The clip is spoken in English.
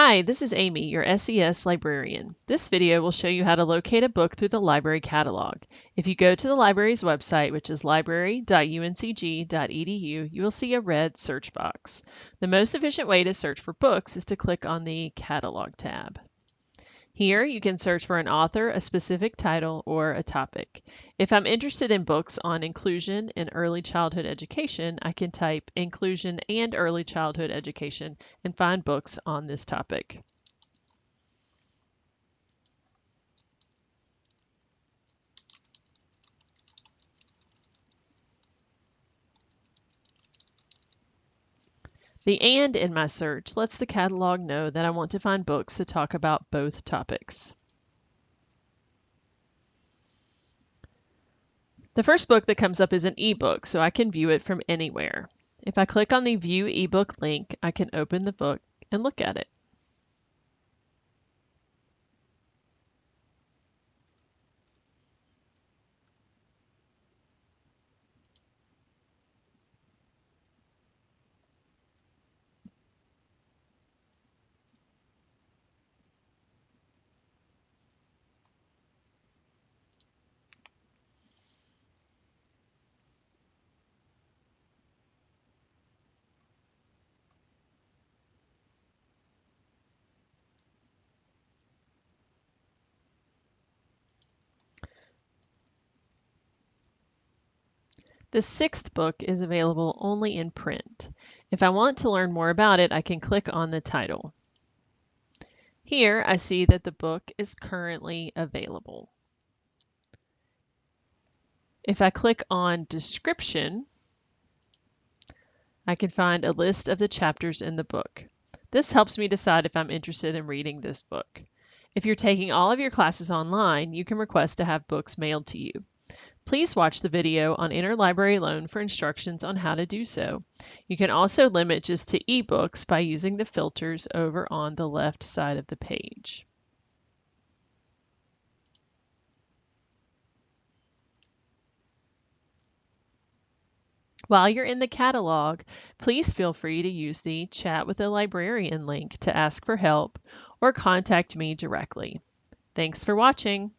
Hi, this is Amy, your SES librarian. This video will show you how to locate a book through the library catalog. If you go to the library's website, which is library.uncg.edu, you will see a red search box. The most efficient way to search for books is to click on the Catalog tab. Here you can search for an author, a specific title, or a topic. If I'm interested in books on inclusion in early childhood education, I can type inclusion and early childhood education and find books on this topic. The AND in my search lets the catalog know that I want to find books that talk about both topics. The first book that comes up is an ebook, so I can view it from anywhere. If I click on the View ebook link, I can open the book and look at it. The sixth book is available only in print. If I want to learn more about it, I can click on the title. Here I see that the book is currently available. If I click on description, I can find a list of the chapters in the book. This helps me decide if I'm interested in reading this book. If you're taking all of your classes online, you can request to have books mailed to you. Please watch the video on Interlibrary Loan for instructions on how to do so. You can also limit just to ebooks by using the filters over on the left side of the page. While you're in the catalog, please feel free to use the Chat with a Librarian link to ask for help or contact me directly. Thanks for watching.